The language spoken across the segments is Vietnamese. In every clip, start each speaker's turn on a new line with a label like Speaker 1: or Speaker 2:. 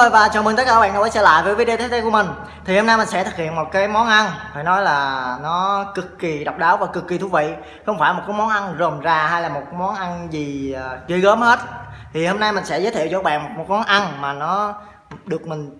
Speaker 1: ơi, và chào mừng tất cả các bạn đã quay trở lại với video tiếp theo của mình. Thì hôm nay mình sẽ thực hiện một cái món ăn, Phải nói là nó cực kỳ độc đáo và cực kỳ thú vị. Không phải một cái món ăn rồm rà hay là một món ăn gì ờ, ghê gớm hết. Thì hôm nay mình sẽ giới thiệu cho các bạn một món ăn mà nó được mình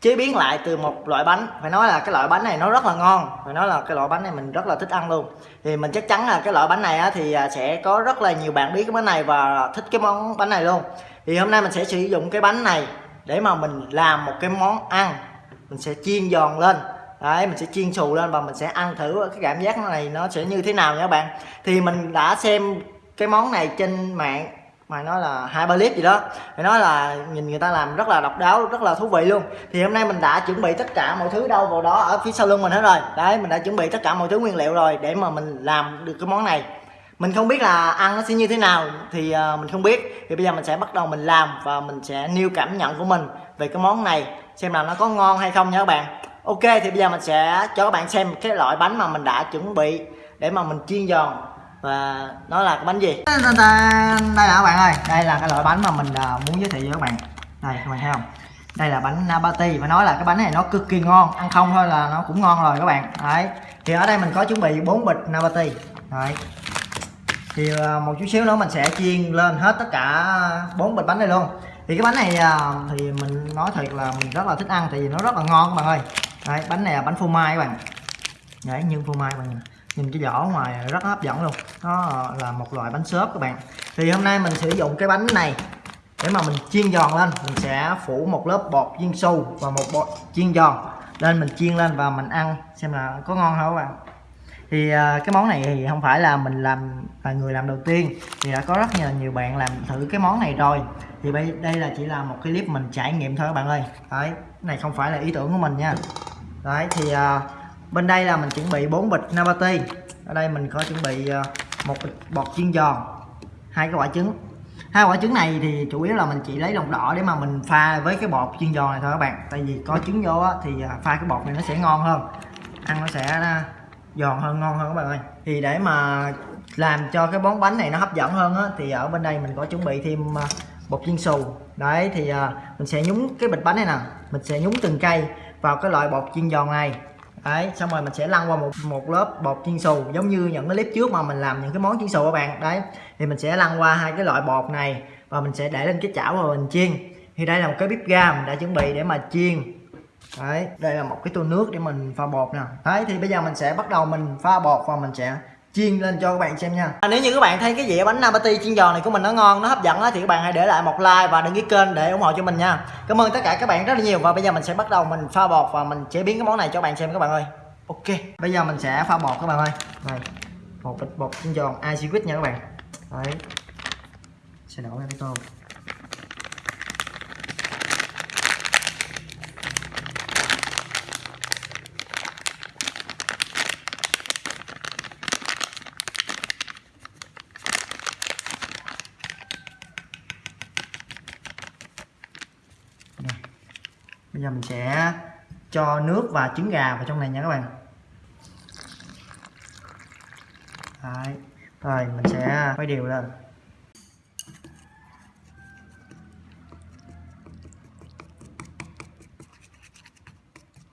Speaker 1: chế biến lại từ một loại bánh. Phải nói là cái loại bánh này nó rất là ngon. Phải nói là cái loại bánh này mình rất là thích ăn luôn. Thì mình chắc chắn là cái loại bánh này thì à, sẽ có rất là nhiều bạn biết cái bánh này và thích cái món bánh này luôn. Thì hôm nay mình sẽ sử dụng cái bánh này để mà mình làm một cái món ăn, mình sẽ chiên giòn lên. Đấy, mình sẽ chiên xù lên và mình sẽ ăn thử cái cảm giác này nó sẽ như thế nào nha các bạn. Thì mình đã xem cái món này trên mạng mà nói là hai ba clip gì đó. Phải nói là nhìn người ta làm rất là độc đáo, rất là thú vị luôn. Thì hôm nay mình đã chuẩn bị tất cả mọi thứ đâu vào đó ở phía sau lưng mình hết rồi. Đấy, mình đã chuẩn bị tất cả mọi thứ nguyên liệu rồi để mà mình làm được cái món này mình không biết là ăn nó sẽ như thế nào thì uh, mình không biết. Thì bây giờ mình sẽ bắt đầu mình làm và mình sẽ nêu cảm nhận của mình về cái món này xem là nó có ngon hay không nha các bạn. Ok thì bây giờ mình sẽ cho các bạn xem cái loại bánh mà mình đã chuẩn bị để mà mình chiên giòn. Và nó là cái bánh gì? Đây là các bạn ơi đây là cái loại bánh mà mình uh, muốn giới thiệu với các bạn. Đây các bạn thấy không? Đây là bánh nabati phải nói là cái bánh này nó cực kỳ ngon. Ăn không thôi là nó cũng ngon rồi các bạn. Đấy thì ở đây mình có chuẩn bị 4 bịch nabati. Đấy thì ờ, một chút xíu nữa mình sẽ chiên lên hết tất cả bốn bịch bánh này luôn. Thì cái bánh này ờ, thì mình nói thật là mình rất là thích ăn tại vì nó rất là ngon các bạn ơi. Đấy, bánh này là bánh phô mai các bạn. Đấy, nhưng phô mai các bạn nhìn cái vỏ ngoài rất hấp dẫn luôn. Nó ờ, là một loại bánh xốp các bạn. Thì hôm nay mình sử dụng cái bánh này để mà mình chiên giòn lên. Mình sẽ phủ một lớp bột chiên su và một bột chiên giòn. Lên mình chiên lên và mình ăn xem là có ngon không các bạn thì à, cái món này thì không phải là mình làm là người làm đầu tiên. Thì đã có rất nhiều nhiều bạn làm thử cái món này rồi. Thì đây đây là chỉ là một cái clip mình trải nghiệm thôi các bạn ơi. Đấy này không phải là ý tưởng của mình nha. Đấy thì à, bên đây là mình chuẩn bị 4 bịch nabati. Ở đây mình có chuẩn bị à, một bịch bọt chiên giòn hai cái quả trứng. Hai quả trứng này thì chủ yếu là mình chỉ lấy lòng đỏ để mà mình pha với cái bột chiên giòn này thôi các bạn. Tại vì có trứng vô á, thì à, pha cái bột này nó sẽ ngon hơn. Ăn nó sẽ giòn hơn, ngon hơn các bạn ơi. Thì để mà làm cho cái món bánh này nó hấp dẫn hơn á, thì ở bên đây mình có chuẩn bị thêm à, bột chiên xù. Đấy, thì à, mình sẽ nhúng cái bịch bánh này nè. Mình sẽ nhúng từng cây vào cái loại bột chiên giòn này. Đấy, xong rồi mình sẽ lăn qua một một lớp bột chiên xù, giống như những cái clip trước mà mình làm những cái món chiên xù các bạn. Đấy, thì mình sẽ lăn qua hai cái loại bột này và mình sẽ để lên cái chảo và mình chiên. Thì đây là một cái bếp ga mình đã chuẩn bị để mà chiên đấy đây là một cái tô nước để mình pha bột nè. Đấy thì bây giờ mình sẽ bắt đầu mình pha bột và mình sẽ chiên lên cho các bạn xem nha. À, nếu như các bạn thấy cái dĩa bánh nabati chiên giòn này của mình nó ngon nó hấp dẫn thì các bạn hãy để lại một like và đăng ký kênh để ủng hộ cho mình nha. Cảm ơn tất cả các bạn rất là nhiều. Và bây giờ mình sẽ bắt đầu mình pha bột và mình chế biến cái món này cho các bạn xem các bạn ơi. Ok bây giờ mình sẽ pha bột các bạn ơi. Này một bịch bột chiên giòn ice nha các bạn. Đấy sẽ đổ ra cái tô bây giờ mình sẽ cho nước và trứng gà vào trong này nha các bạn. Đấy. rồi mình sẽ quay đều lên.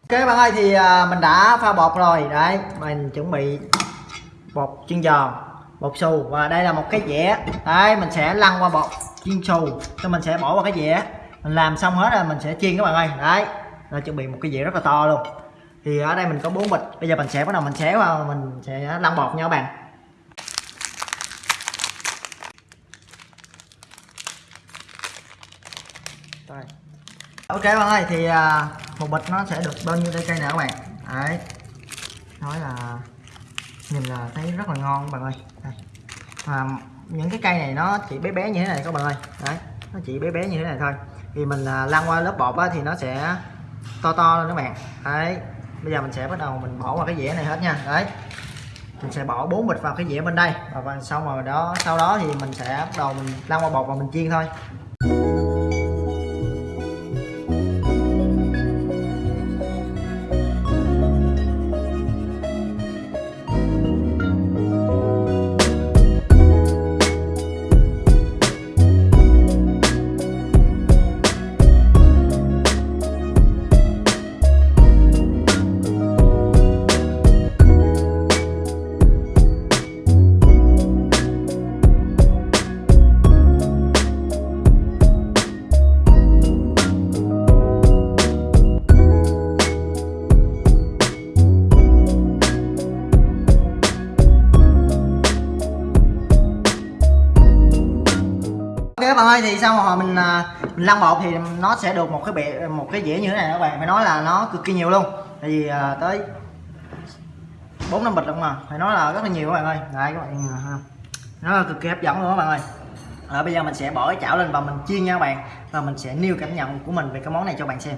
Speaker 1: Ok, các bạn ơi, thì à, mình đã pha bột rồi. Đấy, mình chuẩn bị bột chiên giòn bột xù. Và đây là một cái dĩa. Đấy, mình sẽ lăn qua bột chiên xù. Cho mình sẽ bỏ vào cái dĩa mình làm xong hết rồi mình sẽ chiên các bạn ơi. Đấy nó chuẩn bị một cái dĩa rất là to luôn. Thì ở đây mình có bốn bịch. Bây giờ mình sẽ bắt đầu mình xé vào mình sẽ lăn bột nha các bạn. Rồi ok bạn ơi thì à, một bịch nó sẽ được bao nhiêu cây nè các bạn? Đấy. Nói là nhìn là thấy rất là ngon các bạn ơi. Đây. À, những cái cây này nó chỉ bé bé như thế này các bạn ơi. Đấy nó chỉ bé bé như thế này thôi thì mình à, lăn qua lớp bột á, thì nó sẽ to to lên các bạn. Đấy bây giờ mình sẽ bắt đầu mình bỏ vào cái dĩa này hết nha. Đấy mình sẽ bỏ bốn bịch vào cái dĩa bên đây. Và xong rồi đó sau đó thì mình sẽ bắt đầu mình lăn qua bột và mình chiên thôi. Các bạn ơi thì sau mà hồi mình à, mình lăn bột thì nó sẽ được một cái bệ một cái dĩa như thế này các bạn phải nói là nó cực kỳ nhiều luôn. Tại vì à, tới bốn năm bịch luôn mà. Phải nói là rất là nhiều các bạn ơi. Đấy các bạn à, nó là cực kỳ hấp dẫn luôn các bạn ơi. Rồi bây giờ mình sẽ bỏ cái chảo lên và mình chiên nha các bạn. Và mình sẽ nêu cảm nhận của mình về cái món này cho bạn xem.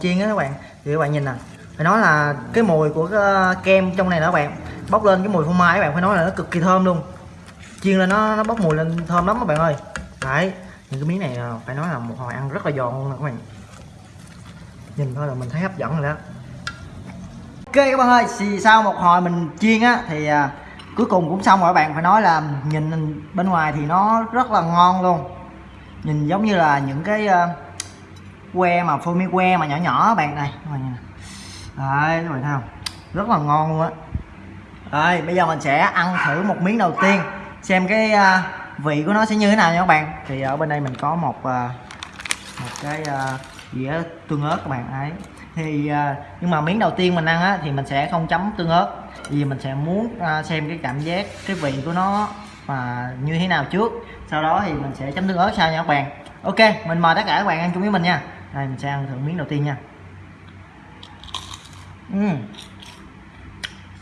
Speaker 1: Chiên á các bạn. Thì các bạn nhìn nè phải nói là cái mùi của cái kem trong này đó các bạn bốc lên cái mùi phô mai các bạn phải nói là nó cực kỳ thơm luôn. Chiên lên nó nó bốc mùi lên thơm lắm các bạn ơi. Đấy những cái miếng này ờ, phải nói là một hồi ăn rất là giòn luôn nè các bạn. Nhìn thôi là mình thấy hấp dẫn rồi đó. Ok các bạn ơi thì sau một hồi mình chiên á thì à, cuối cùng cũng xong rồi các bạn. Phải nói là nhìn bên ngoài thì nó rất là ngon luôn. Nhìn giống như là những cái uh, que mà phô mai que mà nhỏ nhỏ các bạn này các bạn nhìn đấy các bạn thấy không? Rất là ngon luôn á. Rồi bây giờ mình sẽ ăn thử một miếng đầu tiên. Xem cái uh, vị của nó sẽ như thế nào nha các bạn. Thì ở bên đây mình có một uh, một cái uh, dĩa tương ớt các bạn ấy. Thì nhưng mà miếng đầu tiên mình ăn á thì mình sẽ không chấm tương ớt. Vì mình sẽ muốn xem cái cảm giác cái vị của nó mà như thế nào trước. Sau đó thì mình sẽ chấm tương ớt sau nha các bạn. Ok mình mời tất cả các bạn ăn chung với mình nha đây mình sẽ ăn thử miếng đầu tiên nha. Uhm.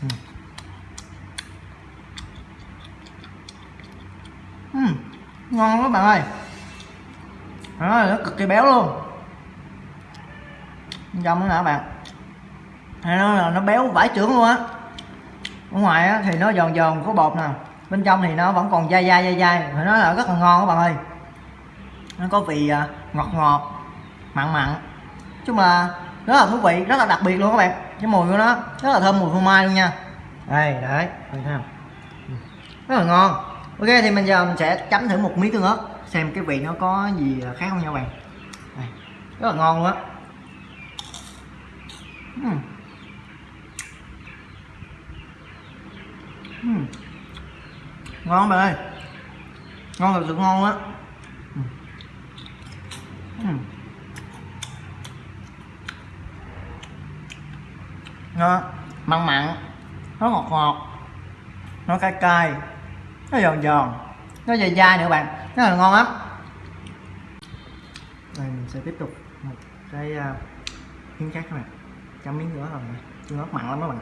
Speaker 1: Uhm. Uhm. ngon lắm các bạn ơi đó, nó cực kỳ béo luôn. Trong đó nè bạn? Hay nó là nó béo vải trưởng luôn á. Ở ngoài á, thì nó giòn giòn có bột nè. Bên trong thì nó vẫn còn dai dai dai dai. Phải nói là rất là ngon các bạn ơi. Nó có vị à, ngọt ngọt mặn mặn. Chứ mà rất là thú vị, rất là đặc biệt luôn các bạn. Cái mùi của nó rất là thơm mùi phô mai luôn nha. Đây, đấy thấy không ừ, rất là ngon. Ok, thì mình giờ mình sẽ chấm thử một miếng tương ớt, xem cái vị nó có gì khác không nha các bạn. Đây. rất là ngon luôn á. Uhm. Uhm. ngon bạn ơi. Ngon thật sự ngon á. Uhm. Nó mặn mặn nó ngọt ngọt nó cay cay nó giòn giòn nó dai dai nữa bạn rất là ngon lắm. Đây mình sẽ tiếp tục một cái uh, miếng khác các bạn. Chấm miếng nữa rồi tương ớt mặn lắm các bạn.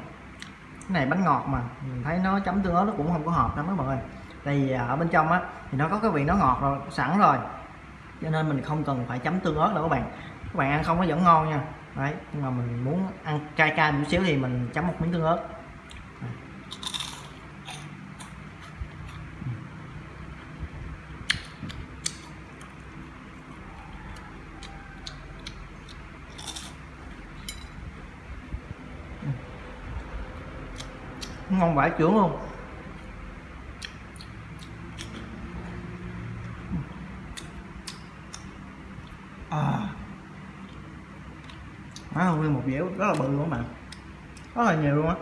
Speaker 1: Cái này bánh ngọt mà mình thấy nó chấm tương ớt nó cũng không có hợp lắm các bạn ơi. Tại vì à, ở bên trong á thì nó có cái vị nó ngọt rồi sẵn rồi. Cho nên mình không cần phải chấm tương ớt đâu các bạn. Các bạn ăn không nó vẫn ngon nha đấy, nhưng mà mình muốn ăn cay cay một xíu thì mình chấm một miếng tương ớt. Ừ. Ngon vải trưởng luôn. Ừ. À không nguyên một dẻo rất là bự luôn các bạn. Rất là nhiều luôn á.